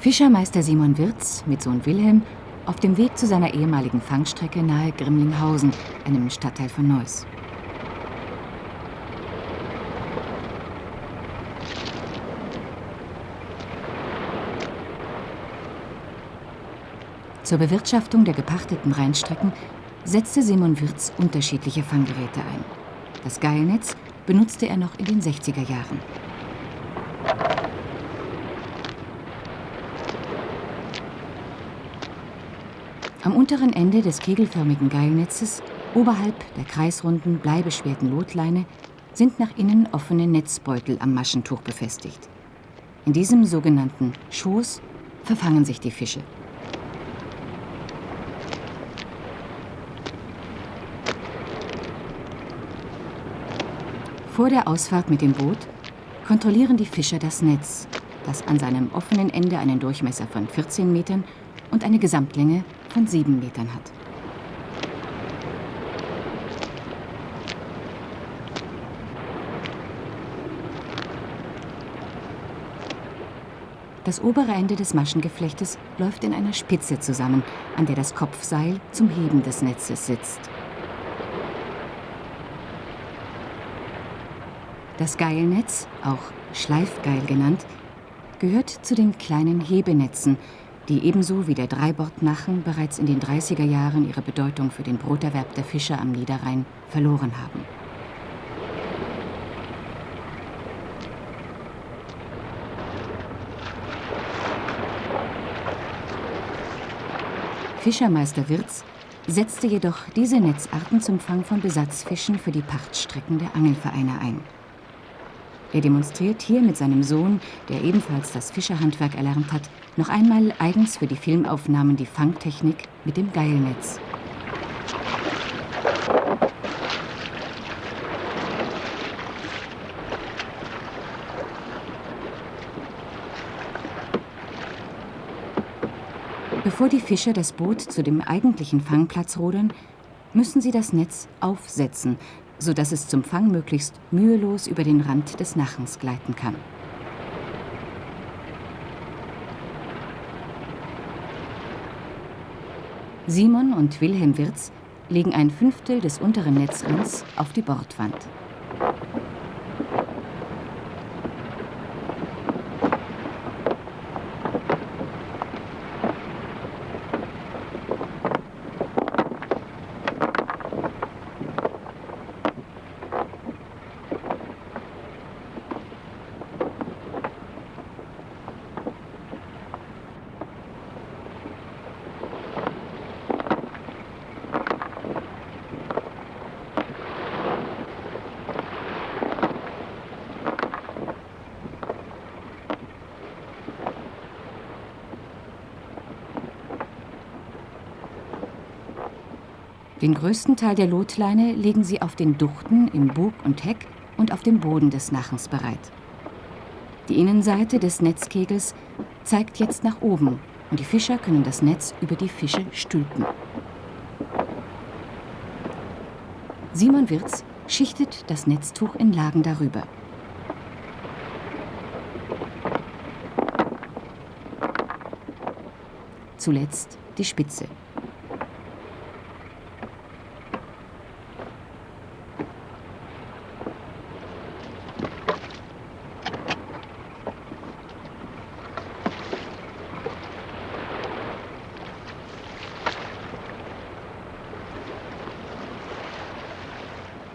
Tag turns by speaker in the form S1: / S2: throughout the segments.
S1: Fischermeister Simon Wirz mit Sohn Wilhelm auf dem Weg zu seiner ehemaligen Fangstrecke nahe Grimlinghausen, einem Stadtteil von Neuss. Zur Bewirtschaftung der gepachteten Rheinstrecken setzte Simon Wirz unterschiedliche Fanggeräte ein. Das Geilnetz benutzte er noch in den 60er Jahren. Am unteren Ende des kegelförmigen Geilnetzes, oberhalb der kreisrunden, bleibeschwerten Lotleine, sind nach innen offene Netzbeutel am Maschentuch befestigt. In diesem sogenannten Schoß verfangen sich die Fische. Vor der Ausfahrt mit dem Boot kontrollieren die Fischer das Netz, das an seinem offenen Ende einen Durchmesser von 14 Metern und eine Gesamtlänge von 7 Metern hat. Das obere Ende des Maschengeflechtes läuft in einer Spitze zusammen, an der das Kopfseil zum Heben des Netzes sitzt. Das Geilnetz, auch Schleifgeil genannt, gehört zu den kleinen Hebenetzen, die ebenso wie der Dreibordnachen bereits in den 30er Jahren ihre Bedeutung für den Broterwerb der Fischer am Niederrhein verloren haben. Fischermeister Wirz setzte jedoch diese Netzarten zum Fang von Besatzfischen für die Pachtstrecken der Angelvereine ein. Er demonstriert hier mit seinem Sohn, der ebenfalls das Fischerhandwerk erlernt hat, noch einmal eigens für die Filmaufnahmen die Fangtechnik mit dem Geilnetz. Bevor die Fischer das Boot zu dem eigentlichen Fangplatz rudern, müssen sie das Netz aufsetzen, sodass es zum Fang möglichst mühelos über den Rand des Nachens gleiten kann. Simon und Wilhelm Wirz legen ein Fünftel des unteren Netzrands auf die Bordwand. Den größten Teil der Lotleine legen sie auf den Duchten im Bug und Heck und auf dem Boden des Nachens bereit. Die Innenseite des Netzkegels zeigt jetzt nach oben und die Fischer können das Netz über die Fische stülpen. Simon Wirz schichtet das Netztuch in Lagen darüber. Zuletzt die Spitze.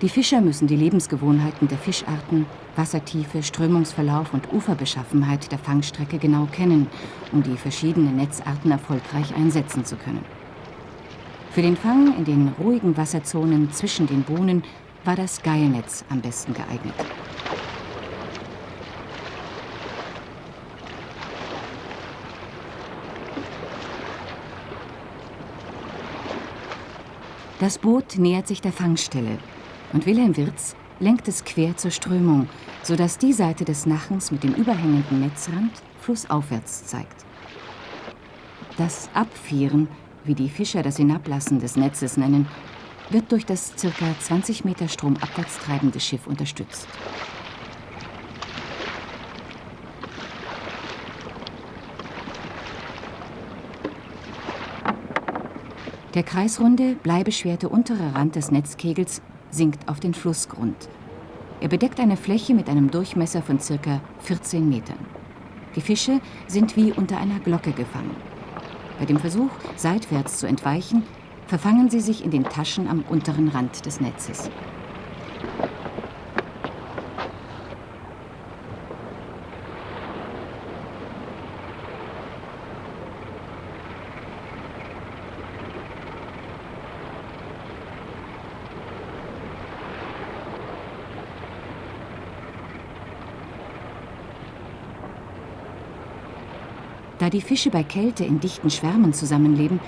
S1: Die Fischer müssen die Lebensgewohnheiten der Fischarten, Wassertiefe, Strömungsverlauf und Uferbeschaffenheit der Fangstrecke genau kennen, um die verschiedenen Netzarten erfolgreich einsetzen zu können. Für den Fang in den ruhigen Wasserzonen zwischen den Bohnen war das Geilnetz am besten geeignet. Das Boot nähert sich der Fangstelle und Wilhelm Wirz lenkt es quer zur Strömung, sodass die Seite des Nachens mit dem überhängenden Netzrand flussaufwärts zeigt. Das Abfieren, wie die Fischer das Hinablassen des Netzes nennen, wird durch das ca. 20 Meter stromabwärts treibende Schiff unterstützt. Der kreisrunde, bleibeschwerte untere Rand des Netzkegels sinkt auf den Flussgrund. Er bedeckt eine Fläche mit einem Durchmesser von ca. 14 Metern. Die Fische sind wie unter einer Glocke gefangen. Bei dem Versuch, seitwärts zu entweichen, verfangen sie sich in den Taschen am unteren Rand des Netzes. Da die Fische bei Kälte in dichten Schwärmen zusammenleben,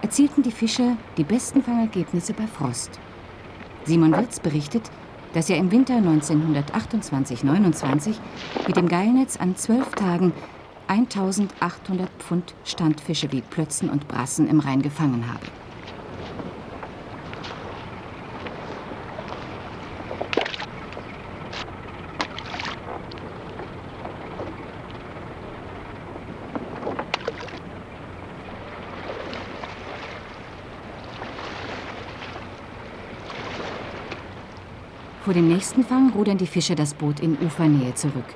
S1: erzielten die Fischer die besten Fangergebnisse bei Frost. Simon Wirz berichtet, dass er im Winter 1928-29 mit dem Geilnetz an zwölf Tagen 1800 Pfund Standfische wie Plötzen und Brassen im Rhein gefangen habe. Vor dem nächsten Fang rudern die Fischer das Boot in Ufernähe zurück.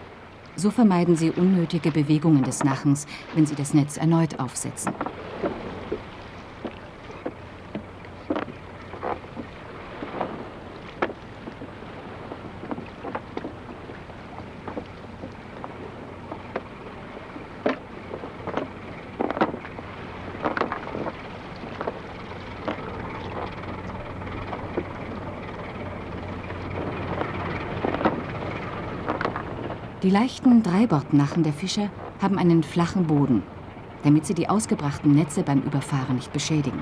S1: So vermeiden sie unnötige Bewegungen des Nachens, wenn sie das Netz erneut aufsetzen. Die leichten Dreibordnachen der Fischer haben einen flachen Boden, damit sie die ausgebrachten Netze beim Überfahren nicht beschädigen.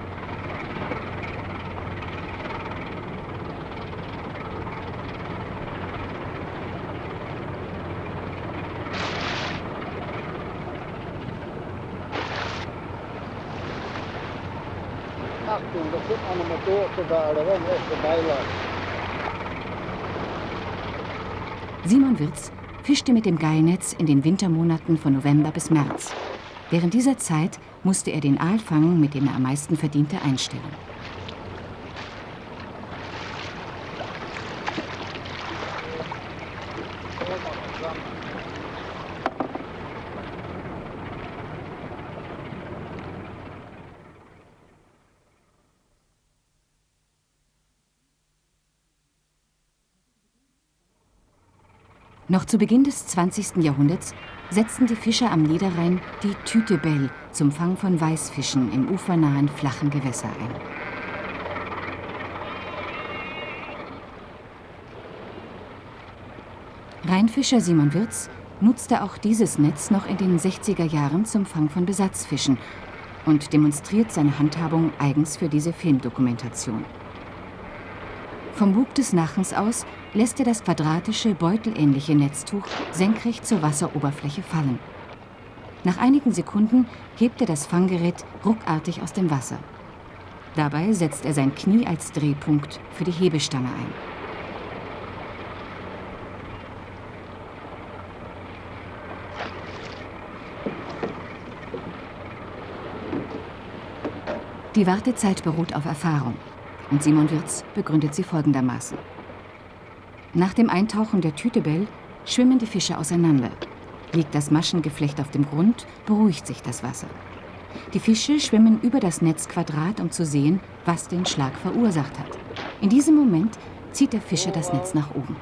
S2: Achtung, da kommt eine Motor vorbei, da wollen wir erst dabei
S1: Simon Wirz fischte mit dem Geilnetz in den Wintermonaten von November bis März. Während dieser Zeit musste er den Aalfang, mit dem er am meisten verdiente, einstellen. Noch zu Beginn des 20. Jahrhunderts setzten die Fischer am Niederrhein die Tütebell zum Fang von Weißfischen im ufernahen flachen Gewässer ein. Rheinfischer Simon Wirz nutzte auch dieses Netz noch in den 60er Jahren zum Fang von Besatzfischen und demonstriert seine Handhabung eigens für diese Filmdokumentation. Vom Bug des Nachens aus lässt er das quadratische, beutelähnliche Netztuch senkrecht zur Wasseroberfläche fallen. Nach einigen Sekunden hebt er das Fanggerät ruckartig aus dem Wasser. Dabei setzt er sein Knie als Drehpunkt für die Hebestange ein. Die Wartezeit beruht auf Erfahrung. Und Simon Wirz begründet sie folgendermaßen. Nach dem Eintauchen der Tütebell schwimmen die Fische auseinander. Liegt das Maschengeflecht auf dem Grund, beruhigt sich das Wasser. Die Fische schwimmen über das Netzquadrat, um zu sehen, was den Schlag verursacht hat. In diesem Moment zieht der Fischer das Netz nach oben.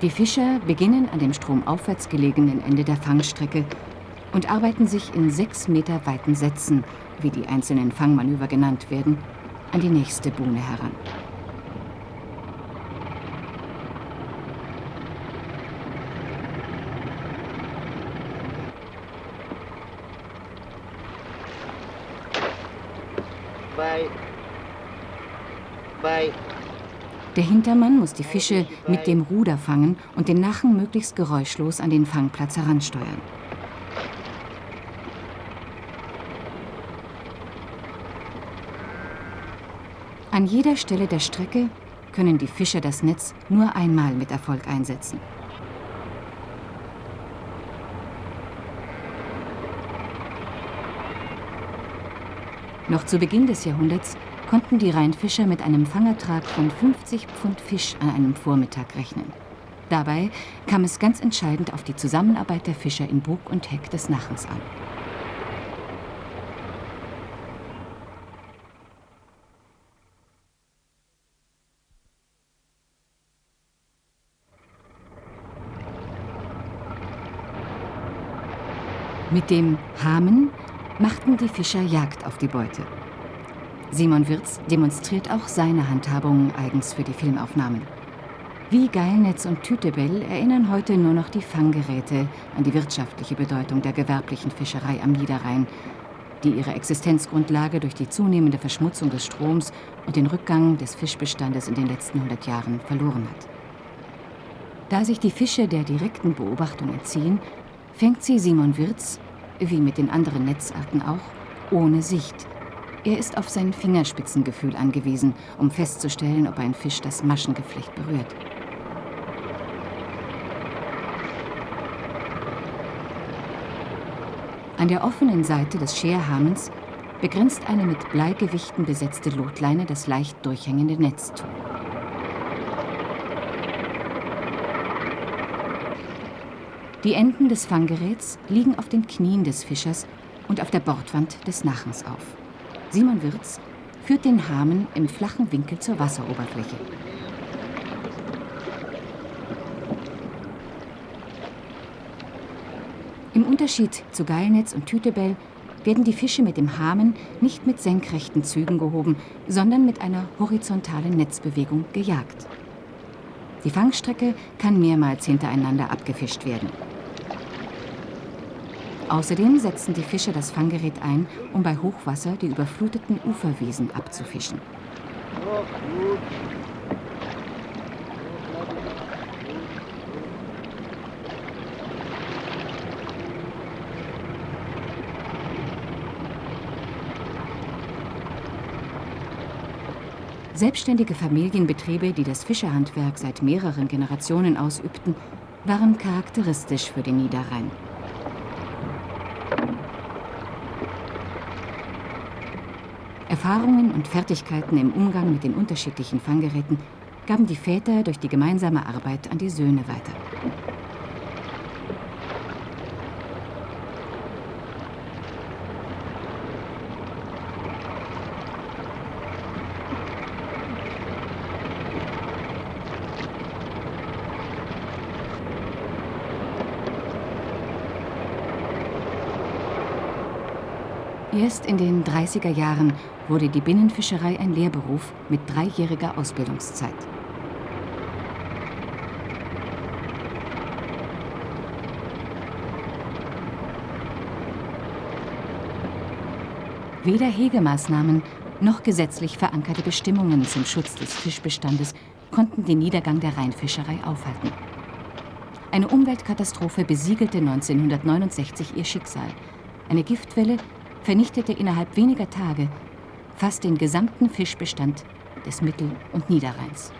S1: Die Fischer beginnen an dem stromaufwärts gelegenen Ende der Fangstrecke und arbeiten sich in sechs Meter weiten Sätzen, wie die einzelnen Fangmanöver genannt werden, an die nächste Buhne heran. Der Hintermann muss die Fische mit dem Ruder fangen und den Nachen möglichst geräuschlos an den Fangplatz heransteuern. An jeder Stelle der Strecke können die Fischer das Netz nur einmal mit Erfolg einsetzen. Noch zu Beginn des Jahrhunderts konnten die Rheinfischer mit einem Fangertrag von 50 Pfund Fisch an einem Vormittag rechnen. Dabei kam es ganz entscheidend auf die Zusammenarbeit der Fischer in Bug und Heck des Nachens an. Mit dem Hamen machten die Fischer Jagd auf die Beute. Simon Wirz demonstriert auch seine Handhabung eigens für die Filmaufnahmen. Wie Geilnetz und Tütebell erinnern heute nur noch die Fanggeräte an die wirtschaftliche Bedeutung der gewerblichen Fischerei am Niederrhein, die ihre Existenzgrundlage durch die zunehmende Verschmutzung des Stroms und den Rückgang des Fischbestandes in den letzten 100 Jahren verloren hat. Da sich die Fische der direkten Beobachtung entziehen, fängt sie Simon Wirz, wie mit den anderen Netzarten auch, ohne Sicht. Er ist auf sein Fingerspitzengefühl angewiesen, um festzustellen, ob ein Fisch das Maschengeflecht berührt. An der offenen Seite des Scherhamens begrenzt eine mit Bleigewichten besetzte Lotleine das leicht durchhängende Netztuch. Die Enden des Fanggeräts liegen auf den Knien des Fischers und auf der Bordwand des Nachens auf. Simon Wirz führt den Hamen im flachen Winkel zur Wasseroberfläche. Im Unterschied zu Geilnetz und Tütebell werden die Fische mit dem Hamen nicht mit senkrechten Zügen gehoben, sondern mit einer horizontalen Netzbewegung gejagt. Die Fangstrecke kann mehrmals hintereinander abgefischt werden. Außerdem setzen die Fischer das Fanggerät ein, um bei Hochwasser die überfluteten Uferwiesen abzufischen. Selbstständige Familienbetriebe, die das Fischerhandwerk seit mehreren Generationen ausübten, waren charakteristisch für den Niederrhein. Erfahrungen und Fertigkeiten im Umgang mit den unterschiedlichen Fanggeräten gaben die Väter durch die gemeinsame Arbeit an die Söhne weiter. Erst in den 30er Jahren wurde die Binnenfischerei ein Lehrberuf mit dreijähriger Ausbildungszeit. Weder Hegemaßnahmen noch gesetzlich verankerte Bestimmungen zum Schutz des Fischbestandes konnten den Niedergang der Rheinfischerei aufhalten. Eine Umweltkatastrophe besiegelte 1969 ihr Schicksal. Eine Giftwelle vernichtete innerhalb weniger Tage fast den gesamten Fischbestand des Mittel- und Niederrheins.